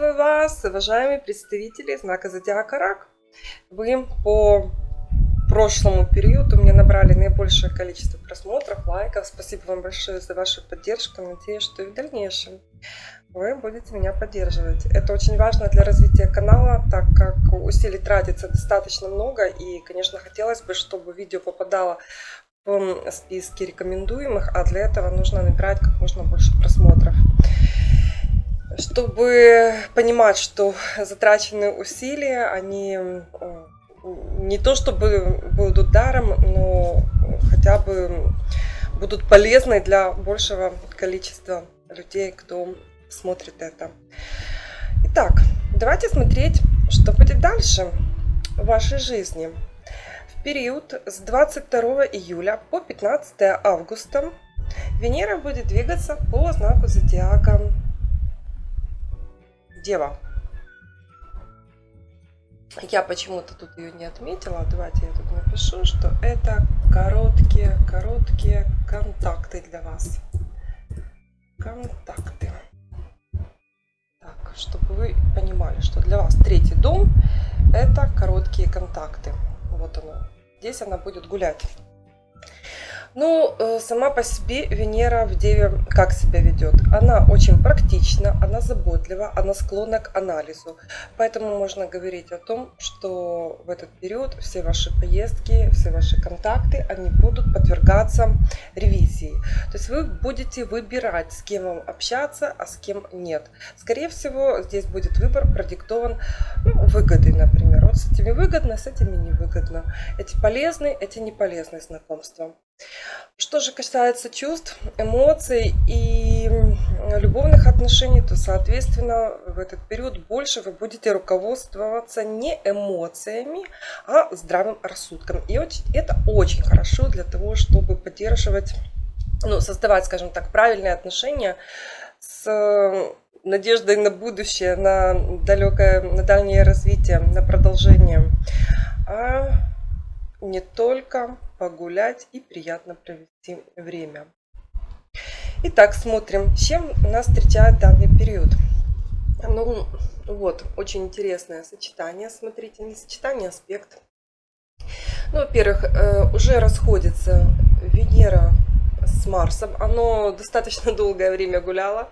Приветствую вас, уважаемые представители знака Зодиака Рак. Вы по прошлому периоду мне набрали наибольшее количество просмотров, лайков. Спасибо вам большое за вашу поддержку. Надеюсь, что и в дальнейшем вы будете меня поддерживать. Это очень важно для развития канала, так как усилий тратится достаточно много. И, конечно, хотелось бы, чтобы видео попадало в списке рекомендуемых, а для этого нужно набирать как можно больше просмотров чтобы понимать, что затраченные усилия, они э, не то чтобы будут даром, но хотя бы будут полезны для большего количества людей, кто смотрит это. Итак, давайте смотреть, что будет дальше в вашей жизни. В период с 22 июля по 15 августа Венера будет двигаться по знаку зодиака Дева. Я почему-то тут ее не отметила. Давайте я тут напишу, что это короткие, короткие контакты для вас. Контакты. Так, чтобы вы понимали, что для вас третий дом это короткие контакты. Вот оно. Здесь она будет гулять. Ну, э, сама по себе Венера в Деве как себя ведет? Она очень практична, она заботлива, она склонна к анализу. Поэтому можно говорить о том, что в этот период все ваши поездки, все ваши контакты, они будут подвергаться ревизии. То есть вы будете выбирать, с кем вам общаться, а с кем нет. Скорее всего, здесь будет выбор продиктован ну, выгодой, например. Вот с этими выгодно, с этими невыгодно. Эти полезны, эти не полезны знакомства. Что же касается чувств, эмоций и любовных отношений, то, соответственно, в этот период больше вы будете руководствоваться не эмоциями, а здравым рассудком. И это очень хорошо для того, чтобы поддерживать, ну, создавать, скажем так, правильные отношения с надеждой на будущее, на далекое, на дальнее развитие, на продолжение, а не только погулять и приятно провести время. Итак, смотрим, чем нас встречает данный период. Ну, вот, очень интересное сочетание, смотрите, не сочетание, а аспект. Ну, во-первых, э, уже расходится Венера с Марсом. Оно достаточно долгое время гуляло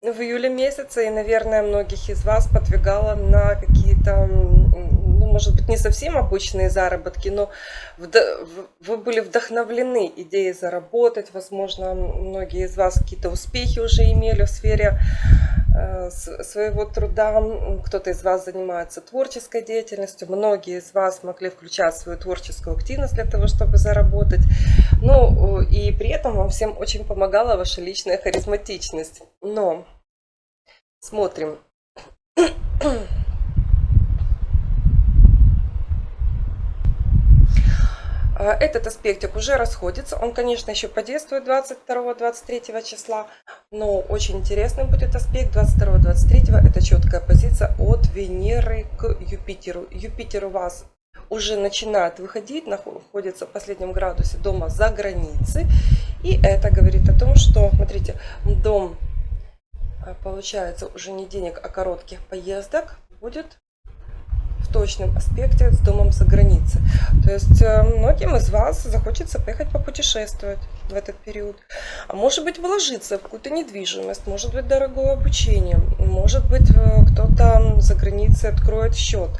в июле месяце, и, наверное, многих из вас подвигало на какие-то может быть, не совсем обычные заработки, но вы были вдохновлены идеей заработать. Возможно, многие из вас какие-то успехи уже имели в сфере э, своего труда. Кто-то из вас занимается творческой деятельностью. Многие из вас могли включать свою творческую активность для того, чтобы заработать. Ну, и при этом вам всем очень помогала ваша личная харизматичность. Но смотрим. Этот аспектик уже расходится. Он, конечно, еще подействует 22-23 числа, но очень интересный будет аспект 22-23. Это четкая позиция от Венеры к Юпитеру. Юпитер у вас уже начинает выходить, находится в последнем градусе дома за границей. И это говорит о том, что, смотрите, дом э, получается уже не денег, а коротких поездок будет в точном аспекте с домом за границей. То есть э, многим из вас захочется поехать попутешествовать в этот период. А может быть вложиться в какую-то недвижимость, может быть дорогое обучение, может быть э, кто-то за границей откроет счет,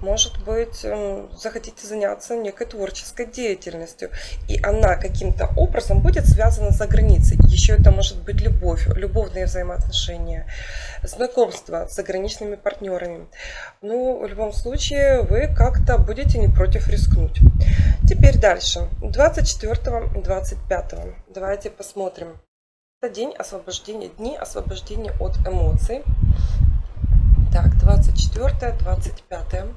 может быть э, захотите заняться некой творческой деятельностью. И она каким-то образом будет связана за границей. Еще это может быть любовь, любовные взаимоотношения, знакомство с заграничными партнерами. Ну, в любом случае, вы как-то будете не против рискнуть. Теперь дальше. 24-25. Давайте посмотрим. Это день освобождения, дни освобождения от эмоций. Так, 24-25.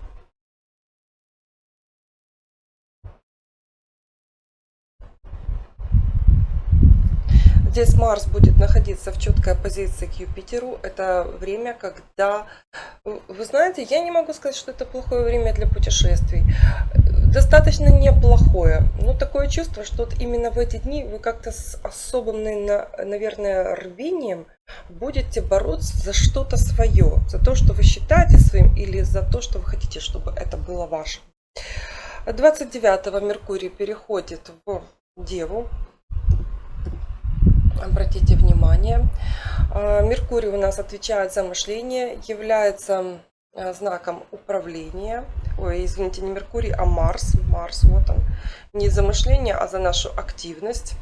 Здесь Марс будет находиться в четкой оппозиции к Юпитеру. Это время, когда... Вы знаете, я не могу сказать, что это плохое время для путешествий. Достаточно неплохое. Но такое чувство, что вот именно в эти дни вы как-то с особым, наверное, рвением будете бороться за что-то свое, за то, что вы считаете своим или за то, что вы хотите, чтобы это было вашим. 29 Меркурий переходит в Деву. Обратите внимание. А, Меркурий у нас отвечает за мышление, является а, знаком управления. Ой, извините, не Меркурий, а Марс. Марс, вот он. Не за мышление, а за нашу активность.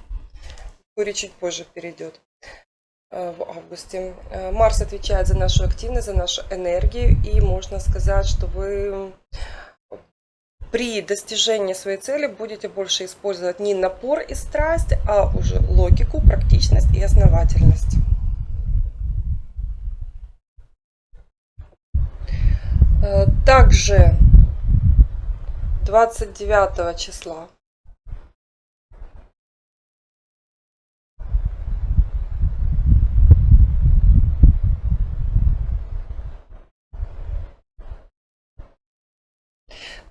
Меркурий чуть позже перейдет а, в августе. Марс отвечает за нашу активность, за нашу энергию. И можно сказать, что вы при достижении своей цели будете больше использовать не напор и страсть, а уже логику, практичность и основательность. Э, также 29 числа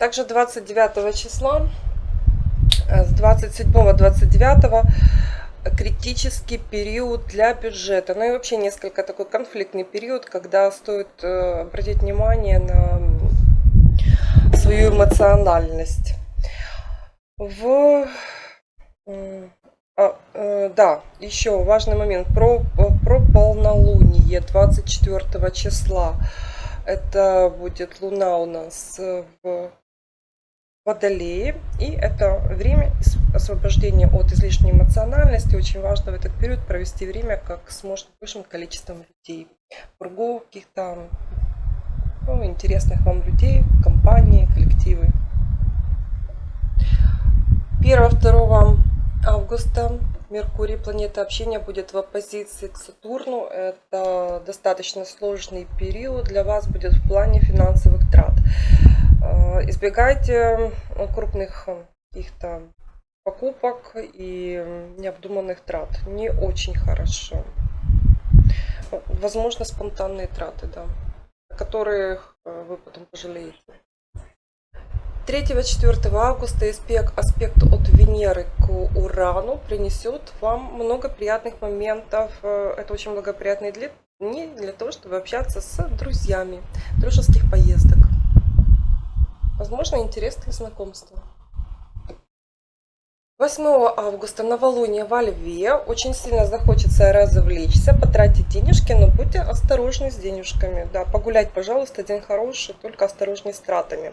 Также 29 числа, э, с 27-29 критический период для бюджета. Ну и вообще несколько такой конфликтный период, когда стоит э, обратить внимание на свою эмоциональность. В а, э, да, еще важный момент про, про полнолуние 24 числа. Это будет луна у нас в Водолее. И это время освобождения от излишней эмоциональности. Очень важно в этот период провести время как с можно большим количеством людей. Кругу каких-то ну, интересных вам людей, компании, коллективы. 1-2 августа Меркурий, планета общения, будет в оппозиции к Сатурну. Это достаточно сложный период для вас будет в плане финансовых трат. Э, избегайте э, крупных э, каких-то покупок и необдуманных трат. Не очень хорошо. Возможно, спонтанные траты, да, о которых вы потом пожалеете. 3-4 августа аспект, аспект от Венеры к Урану принесет вам много приятных моментов. Это очень благоприятные дни для того, чтобы общаться с друзьями, дружеских поездок. Возможно, интересные знакомства. 8 августа новолуние во Льве. Очень сильно захочется развлечься, потратить денежки, но будьте осторожны с денежками. Да, погулять, пожалуйста, день хороший, только осторожней с тратами.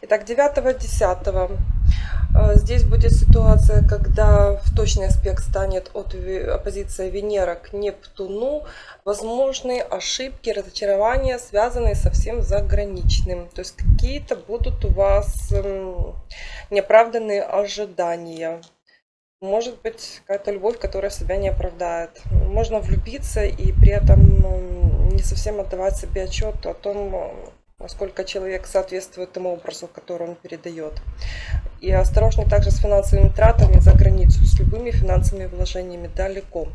Итак, 9-10 э, Здесь будет ситуация, когда в точный аспект станет от оппозиция Венера к Нептуну. Возможны ошибки, разочарования, связанные со всем заграничным. То есть какие-то будут у вас эм, неоправданные ожидания. Может быть какая-то любовь, которая себя не оправдает. Можно влюбиться и при этом не совсем отдавать себе отчет о том, насколько человек соответствует тому образу, который он передает. И осторожней также с финансовыми тратами за границу, с любыми финансовыми вложениями далеко.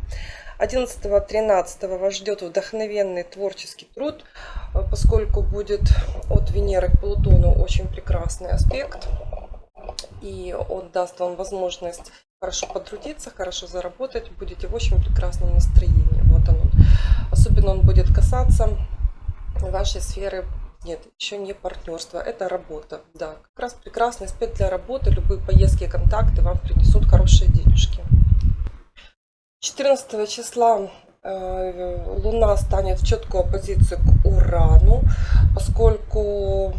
11-13 вас ждет вдохновенный творческий труд, поскольку будет от Венеры к Плутону очень прекрасный аспект. И он даст вам возможность хорошо потрудиться, хорошо заработать, будете в очень прекрасном настроении. Вот он. Особенно он будет касаться вашей сферы нет, еще не партнерство, это работа. Да, как раз прекрасный аспект для работы, любые поездки и контакты вам принесут хорошие денежки. 14 числа э, Луна станет в четкую оппозицию к Урану, поскольку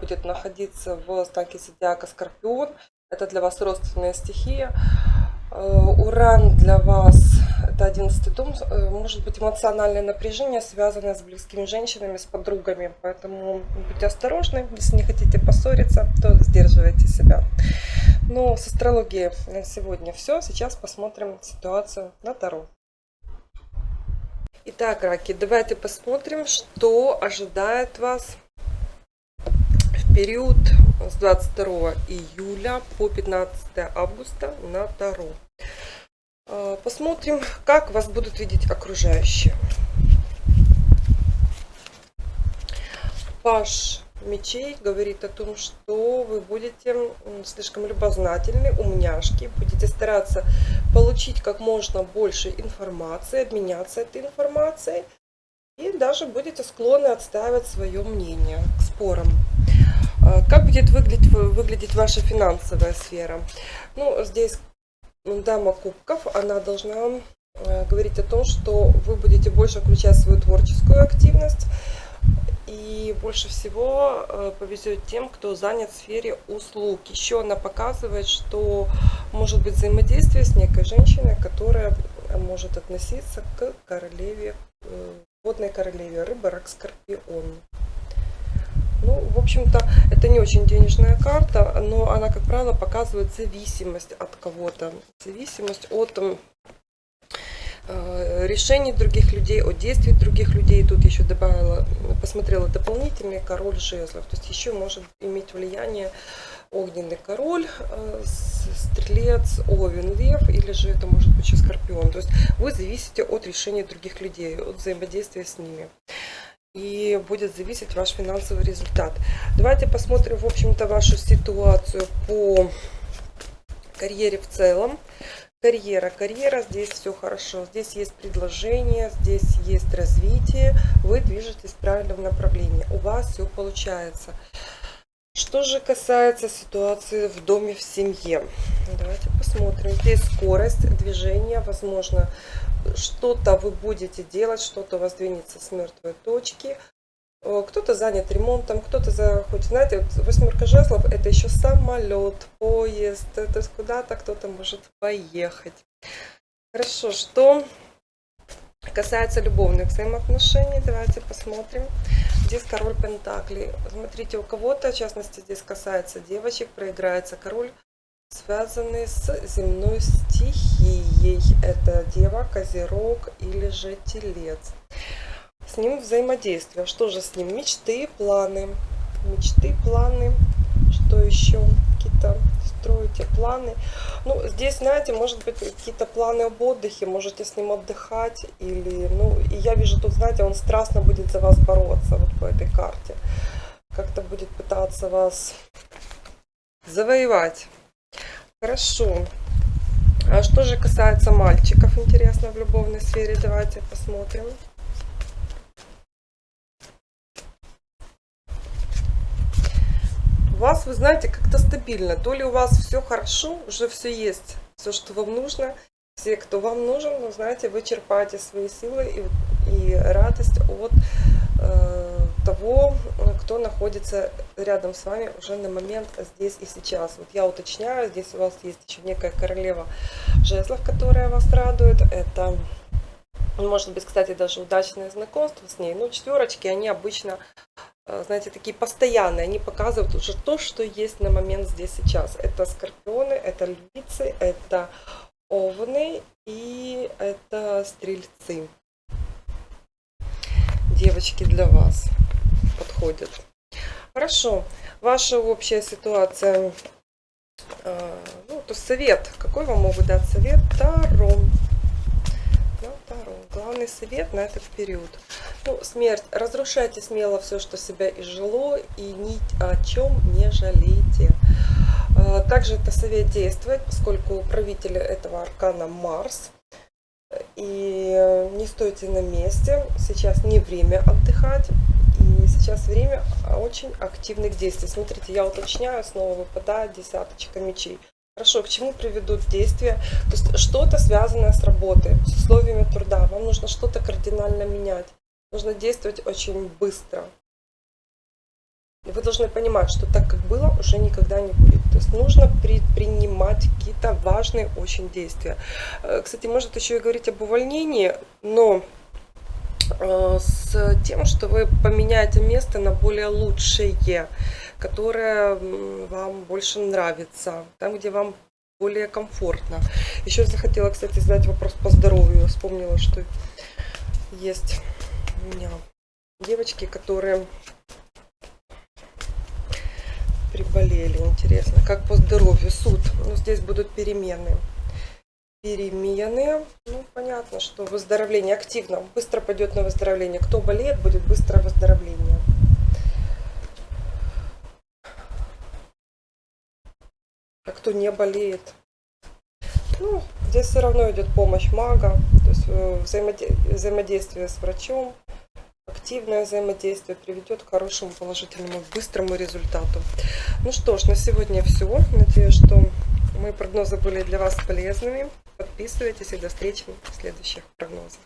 будет находиться в знаке зодиака Скорпион. Это для вас родственная стихия. Э, Уран для вас это 11 дом, э, может быть эмоциональное напряжение, связанное с близкими женщинами, с подругами. Поэтому будьте осторожны, если не хотите поссориться, то сдерживайте себя. Ну, с астрологией на сегодня все. Сейчас посмотрим ситуацию на Таро. Итак, раки, давайте посмотрим, что ожидает вас период с 22 июля по 15 августа на Таро. А, посмотрим, как вас будут видеть окружающие. Паш мечей говорит о том, что вы будете слишком любознательны, умняшки, будете стараться получить как можно больше информации, обменяться этой информацией. И даже будете склонны отстаивать свое мнение к спорам. А, как будет выглядеть, выглядеть ваша финансовая сфера? Ну, здесь дама кубков, она должна э, говорить о том, что вы будете больше включать свою творческую активность, и больше всего э, повезет тем, кто занят в сфере услуг. Еще она показывает, что может быть взаимодействие с некой женщиной, которая может относиться к королеве, э, водной королеве рыбы, рак, скорпион. Ну, в общем-то, это не очень денежная карта, но она, как правило, показывает зависимость от кого-то. Зависимость от Э, решений других людей, от действий других людей. Тут еще добавила, посмотрела дополнительный король жезлов. То есть еще может иметь влияние огненный король, э, стрелец, овен, лев, или же это может быть еще скорпион. То есть вы зависите от решений других людей, от взаимодействия с ними. И будет зависеть ваш финансовый результат. Давайте посмотрим, в общем-то, вашу ситуацию по карьере в целом. Карьера. Карьера, здесь все хорошо. Здесь есть предложение, здесь есть развитие. Вы движетесь в правильном направлении. У вас все получается. Что же касается ситуации в доме, в семье. Давайте посмотрим. Здесь скорость движения. Возможно, что-то вы будете делать, что-то у вас двинется с мертвой точки. Э, кто-то занят ремонтом, кто-то заходит. Знаете, вот восьмерка жезлов это еще самолет, поезд, то есть куда-то кто-то может поехать. Хорошо, что касается любовных взаимоотношений, давайте посмотрим. Здесь король Пентаклей. Смотрите, у кого-то, в частности, здесь касается девочек, проиграется король, связанный с земной стихией. Это дева, козерог или же телец с ним взаимодействие. Что же с ним? Мечты, планы. Мечты, планы. Что еще? Какие-то строите планы. Ну, здесь, знаете, может быть, какие-то планы об отдыхе. Можете с ним отдыхать. Или, ну, и я вижу тут, знаете, он страстно будет за вас бороться вот по этой карте. Как-то будет пытаться вас завоевать. Хорошо. А что же касается мальчиков, интересно, в любовной сфере, давайте посмотрим. Вас, вы знаете, как-то стабильно. То ли у вас все хорошо, уже все есть, все, что вам нужно. Все, кто вам нужен, вы знаете, вы черпаете свои силы и, и радость от э, того, кто находится рядом с вами уже на момент здесь и сейчас. Вот я уточняю, здесь у вас есть еще некая королева жезлов, которая вас радует. Это может быть, кстати, даже удачное знакомство с ней. Ну, четверочки, они обычно знаете, такие постоянные. Они показывают уже то, что есть на момент здесь сейчас. Это скорпионы, это львицы, это овны и это стрельцы. Девочки для вас подходят. Хорошо. Ваша общая ситуация. Э, ну, то совет. Какой вам могут дать совет? Таро. На Таро. Главный совет на этот период. Ну, смерть. Разрушайте смело все, что себя изжило, и ни о чем не жалейте. А, также это совет действовать, поскольку управитель этого аркана Марс. И не стойте на месте. Сейчас не время отдыхать. И сейчас время очень активных действий. Смотрите, я уточняю, снова выпадает десяточка мечей. Хорошо, к чему приведут действия? То есть что-то связанное с работой, с условиями труда. Вам нужно что-то кардинально менять. Нужно действовать очень быстро. И вы должны понимать, что так, как было, уже никогда не будет. То есть нужно предпринимать какие-то важные очень действия. Э, кстати, может еще и говорить об увольнении, но э, с тем, что вы поменяете место на более лучшее, которое вам больше нравится, там, где вам более комфортно. Еще захотела, кстати, задать вопрос по здоровью. Вспомнила, что есть у меня девочки, которые приболели. Интересно, как по здоровью суд. Ну, здесь будут перемены. Перемены. Ну, понятно, что выздоровление активно. Быстро пойдет на выздоровление. Кто болеет, будет быстрое выздоровление. А кто не болеет, ну, Здесь все равно идет помощь мага, то есть э, взаимоде- взаимодействие с врачом, активное взаимодействие приведет к хорошему, положительному, быстрому результату. Ну что ж, на сегодня все. Надеюсь, что мои прогнозы были для вас полезными. Подписывайтесь и до встречи в следующих прогнозах.